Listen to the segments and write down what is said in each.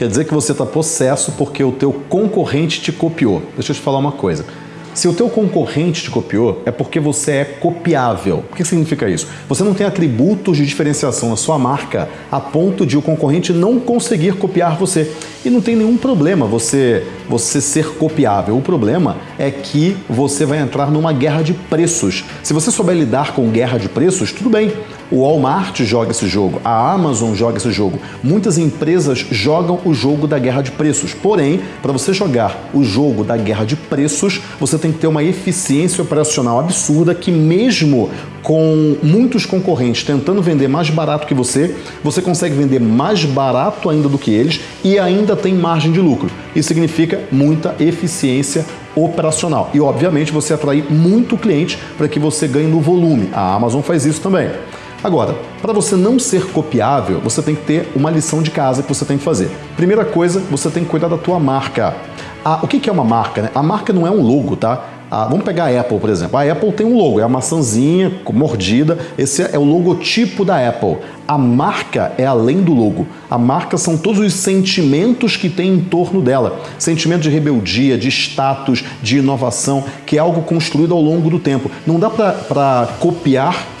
quer dizer que você está possesso porque o teu concorrente te copiou. Deixa eu te falar uma coisa. Se o teu concorrente te copiou, é porque você é copiável. O que significa isso? Você não tem atributos de diferenciação na sua marca a ponto de o concorrente não conseguir copiar você. E não tem nenhum problema você, você ser copiável. O problema é que você vai entrar numa guerra de preços. Se você souber lidar com guerra de preços, tudo bem. O Walmart joga esse jogo, a Amazon joga esse jogo. Muitas empresas jogam o jogo da guerra de preços. Porém, para você jogar o jogo da guerra de preços, você tem que ter uma eficiência operacional absurda que mesmo com muitos concorrentes tentando vender mais barato que você, você consegue vender mais barato ainda do que eles e ainda tem margem de lucro. Isso significa muita eficiência operacional. E, obviamente, você atrair muito cliente para que você ganhe no volume. A Amazon faz isso também. Agora, para você não ser copiável, você tem que ter uma lição de casa que você tem que fazer. Primeira coisa, você tem que cuidar da tua marca. Ah, o que é uma marca? Né? A marca não é um logo, tá? Ah, vamos pegar a Apple, por exemplo. A Apple tem um logo, é a maçãzinha mordida. Esse é o logotipo da Apple. A marca é além do logo. A marca são todos os sentimentos que tem em torno dela. Sentimento de rebeldia, de status, de inovação, que é algo construído ao longo do tempo. Não dá para copiar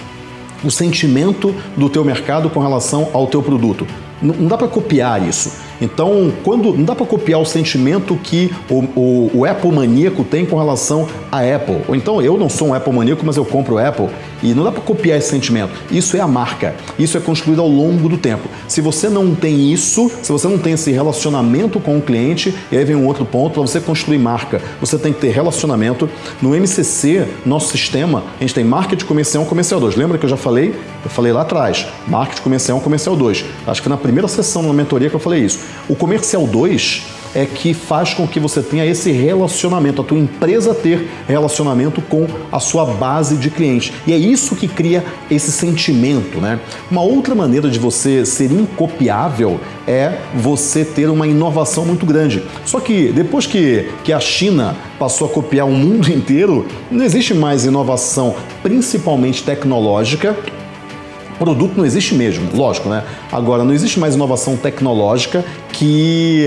o sentimento do teu mercado com relação ao teu produto. Não dá para copiar isso. Então, quando não dá para copiar o sentimento que o, o, o, Apple maníaco tem com relação à Apple. Ou então, eu não sou um Apple maníaco, mas eu compro Apple. E não dá para copiar esse sentimento. Isso é a marca. Isso é construído ao longo do tempo. Se você não tem isso, se você não tem esse relacionamento com o cliente, e aí vem um outro ponto, para você construir marca, você tem que ter relacionamento. No MCC, nosso sistema, a gente tem marketing comercial 1, comercial 2. Lembra que eu já falei? Eu falei lá atrás, marketing comercial 1, comercial 2. Acho que na primeira sessão na mentoria que eu falei isso. O comercial 2 é que faz com que você tenha esse relacionamento, a tua empresa ter relacionamento com a sua base de clientes. E é isso que cria esse sentimento, né? Uma outra maneira de você ser incopiável é você ter uma inovação muito grande. Só que depois que, que a China passou a copiar o mundo inteiro, não existe mais inovação, principalmente tecnológica, produto não existe mesmo, lógico, né? Agora, não existe mais inovação tecnológica que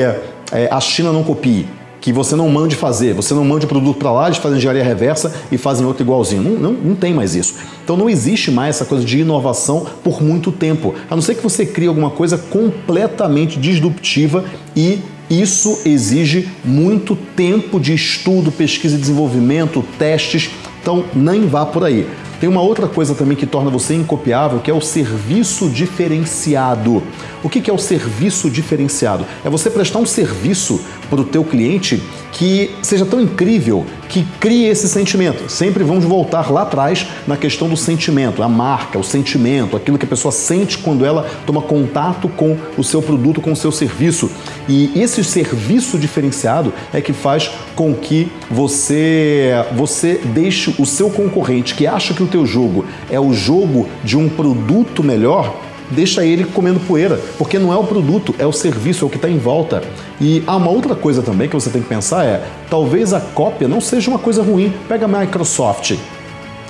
é, a China não copie, que você não mande fazer, você não mande o produto para lá, eles fazem engenharia reversa e fazem outro igualzinho. Não, não, não tem mais isso. Então não existe mais essa coisa de inovação por muito tempo, a não ser que você crie alguma coisa completamente disruptiva e isso exige muito tempo de estudo, pesquisa e desenvolvimento, testes, então nem vá por aí. Tem uma outra coisa também que torna você incopiável, que é o serviço diferenciado. O que é o serviço diferenciado? É você prestar um serviço para o teu cliente que seja tão incrível que crie esse sentimento. Sempre vamos voltar lá atrás na questão do sentimento, a marca, o sentimento, aquilo que a pessoa sente quando ela toma contato com o seu produto, com o seu serviço. E esse serviço diferenciado é que faz com que você, você deixe o seu concorrente que acha que o teu jogo é o jogo de um produto melhor, deixa ele comendo poeira, porque não é o produto, é o serviço, é o que está em volta. E há uma outra coisa também que você tem que pensar é, talvez a cópia não seja uma coisa ruim. Pega a Microsoft.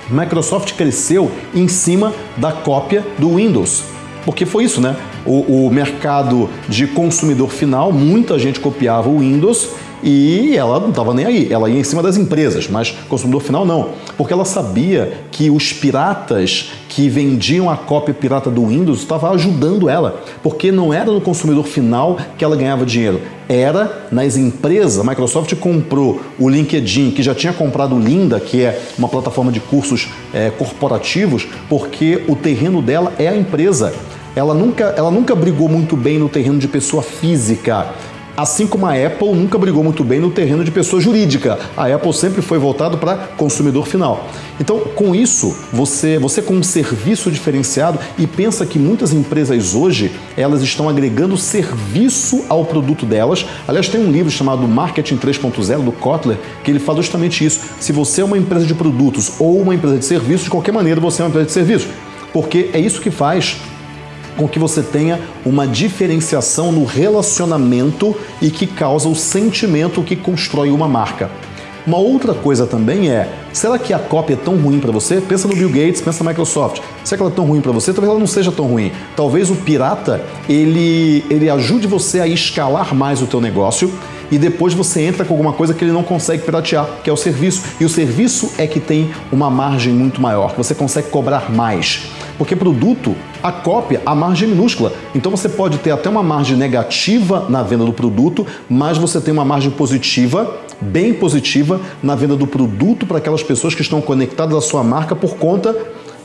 Microsoft cresceu em cima da cópia do Windows. Porque foi isso, né? O, o mercado de consumidor final, muita gente copiava o Windows e ela não estava nem aí, ela ia em cima das empresas, mas consumidor final não, porque ela sabia que os piratas que vendiam a cópia pirata do Windows estavam ajudando ela, porque não era no consumidor final que ela ganhava dinheiro, era nas empresas. A Microsoft comprou o LinkedIn, que já tinha comprado o Linda, que é uma plataforma de cursos é, corporativos, porque o terreno dela é a empresa. Ela nunca, ela nunca brigou muito bem no terreno de pessoa física. Assim como a Apple nunca brigou muito bem no terreno de pessoa jurídica. A Apple sempre foi voltado para consumidor final. Então, com isso, você, você com um serviço diferenciado e pensa que muitas empresas hoje, elas estão agregando serviço ao produto delas. Aliás, tem um livro chamado Marketing 3.0 do Kotler, que ele fala justamente isso. Se você é uma empresa de produtos ou uma empresa de serviços, de qualquer maneira você é uma empresa de serviços. Porque é isso que faz com que você tenha uma diferenciação no relacionamento e que causa o sentimento que constrói uma marca. Uma outra coisa também é, será que a cópia é tão ruim para você? Pensa no Bill Gates, pensa na Microsoft. Será que ela é tão ruim para você? Talvez ela não seja tão ruim. Talvez o pirata, ele, ele ajude você a escalar mais o teu negócio e depois você entra com alguma coisa que ele não consegue piratear, que é o serviço. E o serviço é que tem uma margem muito maior, que você consegue cobrar mais. Porque produto, a cópia, a margem é minúscula. Então você pode ter até uma margem negativa na venda do produto, mas você tem uma margem positiva, bem positiva, na venda do produto para aquelas pessoas que estão conectadas à sua marca por conta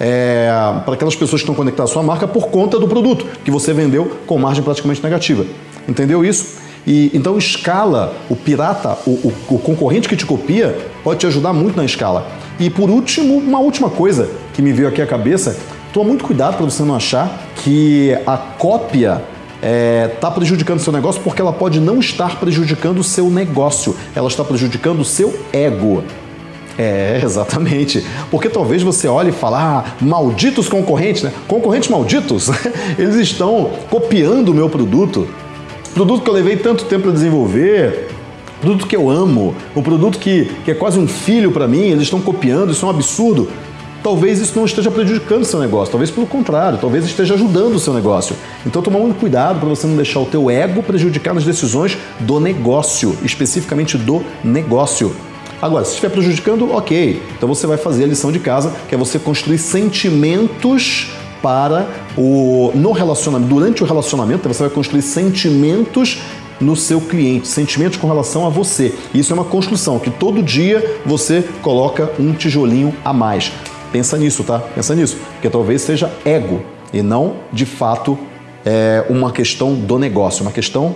é, para aquelas pessoas que estão conectadas à sua marca por conta do produto que você vendeu com margem praticamente negativa. Entendeu isso? E então escala, o pirata, o, o, o concorrente que te copia, pode te ajudar muito na escala. E por último, uma última coisa que me veio aqui à cabeça, toma muito cuidado para você não achar que a cópia está é, tá prejudicando o seu negócio porque ela pode não estar prejudicando o seu negócio, ela está prejudicando o seu ego. É, exatamente. Porque talvez você olhe e fale, ah, malditos concorrentes, né? Concorrentes malditos, eles estão copiando o meu produto. Produto que eu levei tanto tempo para desenvolver, produto que eu amo, um produto que, que é quase um filho para mim, eles estão copiando, isso é um absurdo. Talvez isso não esteja prejudicando o seu negócio, talvez pelo contrário, talvez esteja ajudando o seu negócio. Então toma muito cuidado para você não deixar o teu ego prejudicar nas decisões do negócio, especificamente do negócio. Agora, se estiver prejudicando, ok. Então você vai fazer a lição de casa, que é você construir sentimentos para o no relacionamento, durante o relacionamento, você vai construir sentimentos no seu cliente, sentimentos com relação a você. Isso é uma construção que todo dia você coloca um tijolinho a mais. Pensa nisso, tá? Pensa nisso, porque talvez seja ego e não, de fato, é uma questão do negócio, uma questão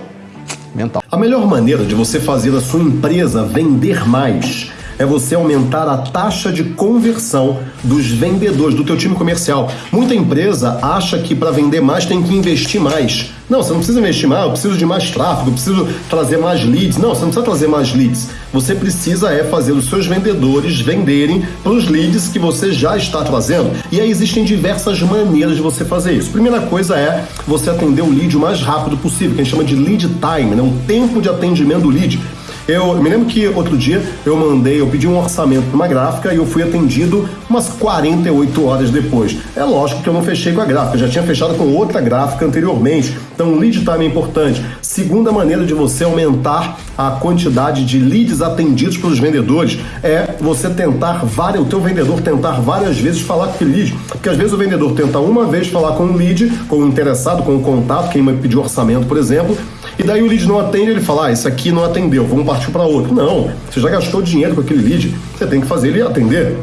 mental. A melhor maneira de você fazer a sua empresa vender mais é você aumentar a taxa de conversão dos vendedores do teu time comercial. Muita empresa acha que para vender mais tem que investir mais. Não, você não precisa investir mais, eu preciso de mais tráfego, eu preciso trazer mais leads. Não, você não precisa trazer mais leads. Você precisa é fazer os seus vendedores venderem pelos leads que você já está trazendo. E aí existem diversas maneiras de você fazer isso. Primeira coisa é você atender o lead o mais rápido possível, que a gente chama de lead time, né? o tempo de atendimento do lead. Eu, me lembro que outro dia eu mandei, eu pedi um orçamento para uma gráfica e eu fui atendido umas 48 horas depois. É lógico que eu não fechei com a gráfica, já tinha fechado com outra gráfica anteriormente. Então, lead time é importante. Segunda maneira de você aumentar a quantidade de leads atendidos pelos vendedores é você tentar o teu vendedor tentar várias vezes falar com aquele lead. Porque às vezes o vendedor tenta uma vez falar com o lead, com o interessado, com o contato, quem pediu orçamento, por exemplo, e daí o lead não atende, ele fala, ah, isso aqui não atendeu, vamos partir para outro. Não, você já gastou dinheiro com aquele lead, você tem que fazer ele atender.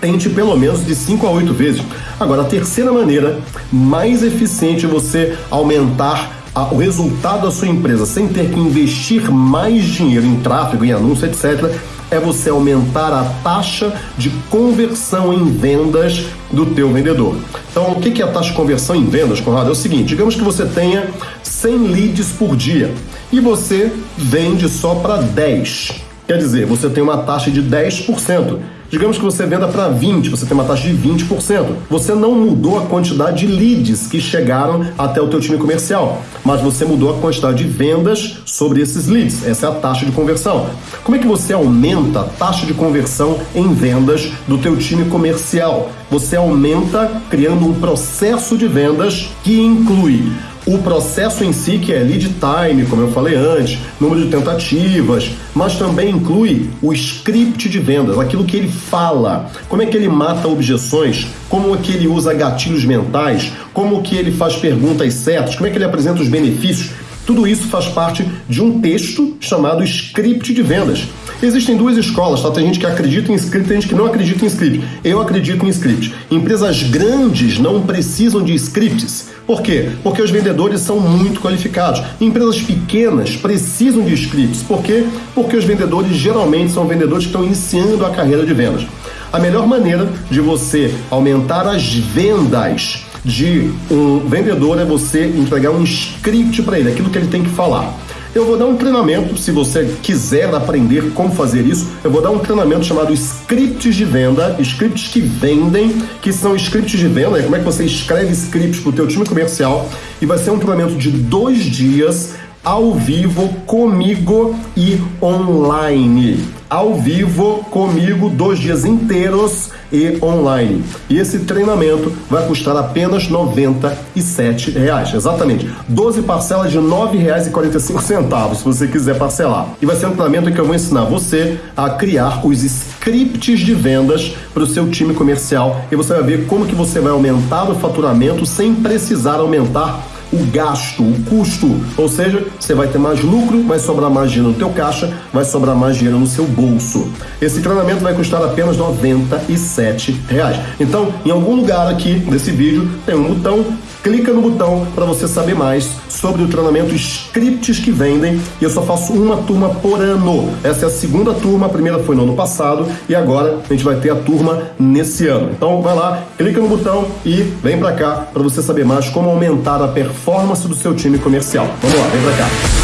Tente pelo menos de 5 a 8 vezes. Agora, a terceira maneira mais eficiente é você aumentar o resultado da sua empresa sem ter que investir mais dinheiro em tráfego, em anúncio, etc., é você aumentar a taxa de conversão em vendas do teu vendedor. Então, o que é a taxa de conversão em vendas, Conrado? É o seguinte, digamos que você tenha 100 leads por dia e você vende só para 10. Quer dizer, você tem uma taxa de 10%. Digamos que você venda para 20, você tem uma taxa de 20%. Você não mudou a quantidade de leads que chegaram até o teu time comercial, mas você mudou a quantidade de vendas sobre esses leads. Essa é a taxa de conversão. Como é que você aumenta a taxa de conversão em vendas do teu time comercial? Você aumenta criando um processo de vendas que inclui o processo em si, que é lead time, como eu falei antes, número de tentativas, mas também inclui o script de vendas, aquilo que ele fala, como é que ele mata objeções, como é que ele usa gatilhos mentais, como que ele faz perguntas certas, como é que ele apresenta os benefícios. Tudo isso faz parte de um texto chamado script de vendas. Existem duas escolas, tá? Tem gente que acredita em script, tem gente que não acredita em script. Eu acredito em script. Empresas grandes não precisam de scripts. Por quê? Porque os vendedores são muito qualificados. Empresas pequenas precisam de scripts. Por quê? Porque os vendedores geralmente são vendedores que estão iniciando a carreira de vendas. A melhor maneira de você aumentar as vendas de um vendedor é você entregar um script para ele, aquilo que ele tem que falar. Eu vou dar um treinamento, se você quiser aprender como fazer isso, eu vou dar um treinamento chamado Scripts de Venda, scripts que vendem, que são scripts de venda, é como é que você escreve scripts para o teu time comercial, e vai ser um treinamento de dois dias ao vivo comigo e online. Ao vivo comigo, dois dias inteiros e online. E esse treinamento vai custar apenas 97 reais, exatamente. 12 parcelas de R$ 9,45 se você quiser parcelar. E vai ser um treinamento que eu vou ensinar você a criar os scripts de vendas para o seu time comercial e você vai ver como que você vai aumentar o faturamento sem precisar aumentar o gasto, o custo, ou seja, você vai ter mais lucro, vai sobrar mais dinheiro no teu caixa, vai sobrar mais dinheiro no seu bolso. Esse treinamento vai custar apenas 97 reais. Então, em algum lugar aqui desse vídeo tem um botão clica no botão para você saber mais sobre o treinamento Scripts que vendem. E eu só faço uma turma por ano. Essa é a segunda turma, a primeira foi no ano passado e agora a gente vai ter a turma nesse ano. Então vai lá, clica no botão e vem para cá para você saber mais como aumentar a performance do seu time comercial. Vamos lá, vem para cá.